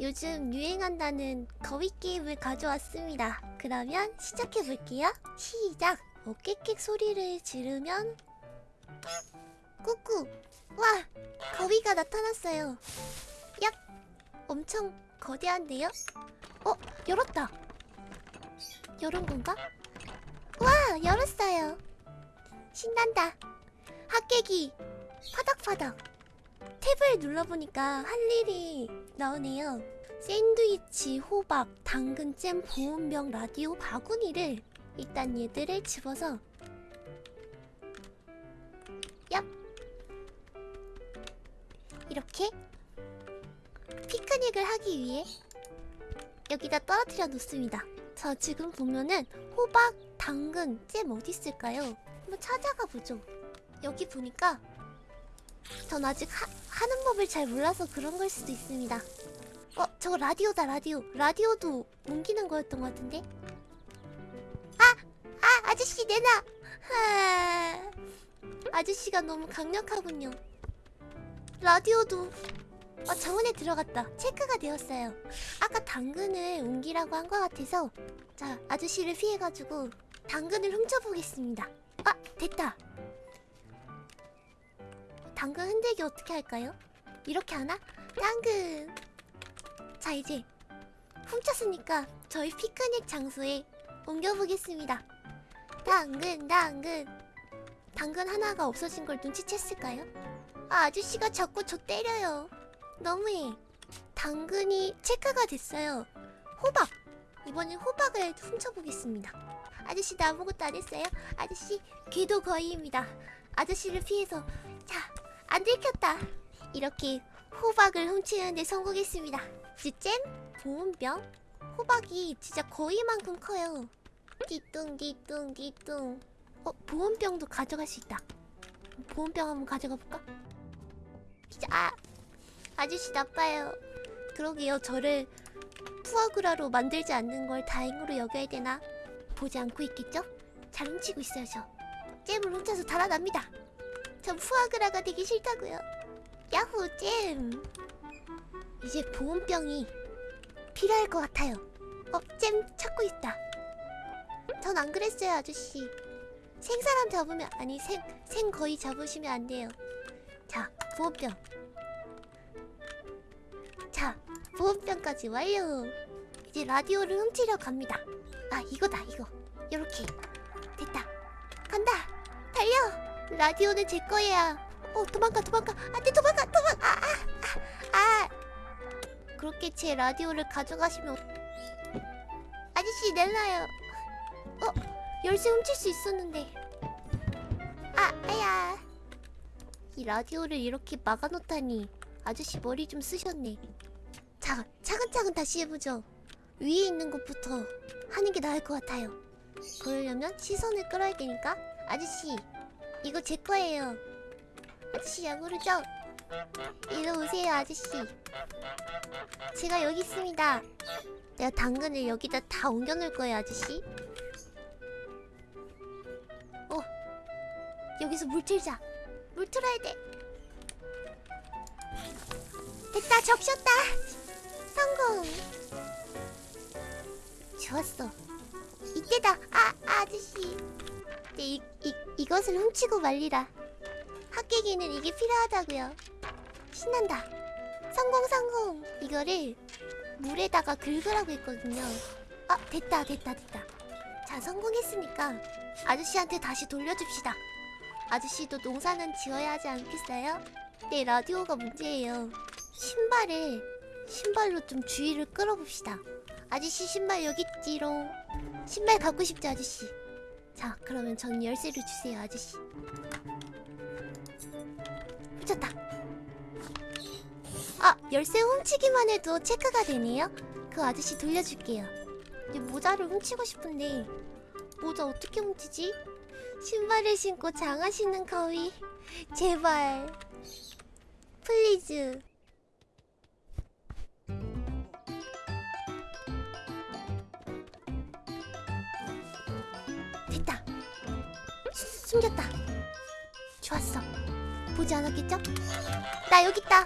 요즘 유행한다는 거위 게임을 가져왔습니다. 그러면 시작해볼게요. 시작! 어깨킥 소리를 지르면 꾸꾸! 와! 거위가 나타났어요. 얍! 엄청 거대한데요? 어? 열었다! 열은 건가? 와! 열었어요. 신난다. 핫깨기 파닥파닥 탭을 눌러보니까 할 일이 나오네요. 샌드위치, 호박, 당근, 잼, 보온병, 라디오, 바구니를 일단 얘들을 집어서 얍! 이렇게 피크닉을 하기 위해 여기다 떨어뜨려 놓습니다. 자 지금 보면은 호박, 당근, 잼 어디 있을까요? 한번 찾아가 보죠. 여기 보니까 전 아직 하, 하는 법을 잘 몰라서 그런 걸 수도 있습니다. 어, 저거 라디오다, 라디오. 라디오도 옮기는 거였던 것 같은데? 아! 아! 아저씨, 내놔! 하... 아저씨가 너무 강력하군요. 라디오도 어, 정원에 들어갔다. 체크가 되었어요. 아까 당근을 옮기라고 한 것 같아서 자, 아저씨를 피해가지고 당근을 훔쳐보겠습니다. 아! 됐다. 당근 흔들기 어떻게 할까요? 이렇게 하나? 당근! 자 이제 훔쳤으니까 저희 피크닉 장소에 옮겨보겠습니다 당근 당근 당근 하나가 없어진 걸 눈치챘을까요? 아 아저씨가 자꾸 저 때려요 너무해 당근이 체크가 됐어요 호박! 이번엔 호박을 훔쳐보겠습니다 아저씨 나 아무것도 안 했어요? 아저씨 궤도 거의입니다 아저씨를 피해서 자 안 들켰다. 이렇게 호박을 훔치는데 성공했습니다. 이제 잼, 보온병, 호박이 진짜 거의만큼 커요. 띠뚱 띠뚱 띠뚱. 어 보온병도 가져갈 수 있다. 보온병 한번 가져가 볼까? 진짜 아 아저씨 나빠요. 그러게요 저를 푸아그라로 만들지 않는 걸 다행으로 여겨야 되나? 보지 않고 있겠죠? 잘 훔치고 있어요 저. 잼을 훔쳐서 달아납니다. 전 푸아그라가 되기 싫다고요. 야호 잼. 이제 보온병이 필요할 것 같아요. 어, 잼 찾고 있다. 전 안 그랬어요, 아저씨. 생사람 잡으면 아니 생, 생 거의 잡으시면 안 돼요. 자, 보온병. 자, 보온병까지 완료. 이제 라디오를 훔치려 갑니다. 아, 이거다, 이거. 요렇게. 라디오는 제 거야. 어 도망가 도망가 안돼 도망가 도망가 아, 아, 아, 아. 그렇게 제 라디오를 가져가시면 아저씨 내놔요. 어 열쇠 훔칠 수 있었는데 아 아야 이 라디오를 이렇게 막아놓다니 아저씨 머리 좀 쓰셨네. 자 차근차근 다시 해보죠. 위에 있는 것부터 하는 게 나을 것 같아요. 그러려면 시선을 끌어야 되니까 아저씨 이거 제 거예요. 아저씨 야구르죠? 이리 오세요 아저씨. 제가 여기 있습니다. 내가 당근을 여기다 다 옮겨놓을 거예요 아저씨. 어 여기서 물 틀자. 물 틀어야 돼. 됐다 적셨다. 성공. 좋았어. 이때다. 아 아저씨. 이, 이, 이것을 훔치고 말리라. 핫깨기는 이게 필요하다고요. 신난다. 성공 성공. 이거를 물에다가 긁으라고 했거든요. 아 됐다 됐다 됐다. 자 성공했으니까 아저씨한테 다시 돌려줍시다. 아저씨도 농사는 지어야 하지 않겠어요? 네 라디오가 문제예요. 신발에 신발로 좀 주의를 끌어봅시다. 아저씨 신발 여기 있지롱. 신발 갖고 싶지 아저씨 자 그러면 전 열쇠를 주세요 아저씨. 훔쳤다. 아 열쇠 훔치기만 해도 체크가 되네요? 그 아저씨 돌려줄게요. 이제 모자를 훔치고 싶은데. 모자 어떻게 훔치지? 신발을 신고 장화 신는 거위. 제발. please 됐다 수- 숨겼다 좋았어 보지 않았겠죠? 나 여기 있다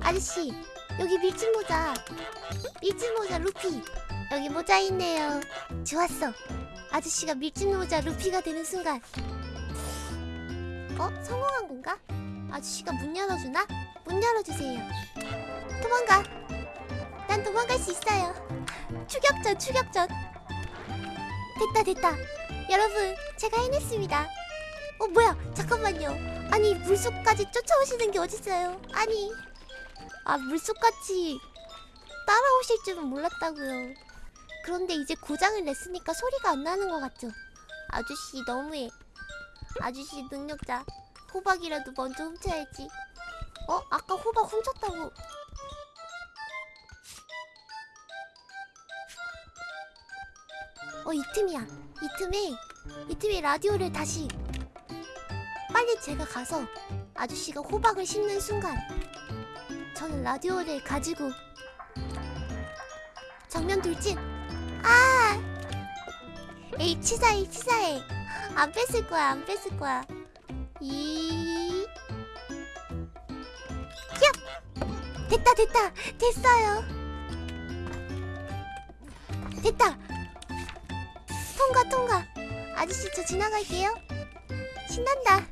아저씨 여기 밀짚 모자. 밀짚 모자 루피. 여기 모자 있네요. 좋았어. 아저씨가 밀짚 모자 루피가 되는 순간. 어? 성공한 건가? 아저씨가 문 열어주나? 문 열어주세요. 도망가. 난 도망갈 수 있어요. 추격전, 추격전. 됐다, 됐다. 여러분, 제가 해냈습니다. 어, 뭐야? 잠깐만요. 아니, 물속까지 쫓아오시는 게 어딨어요? 아니. 아, 물속같이 따라오실 줄은 몰랐다고요. 그런데 이제 고장을 냈으니까 소리가 안 나는 것 같죠? 아저씨, 너무해. 아저씨, 능력자. 호박이라도 먼저 훔쳐야지. 어? 아까 호박 훔쳤다고. 어, 이 틈이야. 이 틈에, 이 틈에 라디오를 다시. 빨리 제가 가서 아저씨가 호박을 씹는 순간, 저는 라디오를 가지고 정면 돌진. 아! 에이, 치사해, 치사해. 안 뺐을 거야, 안 뺐을 거야. 이. 야! 됐다, 됐다, 됐어요. 됐다. 통과 통과 아저씨 저 지나갈게요. 신난다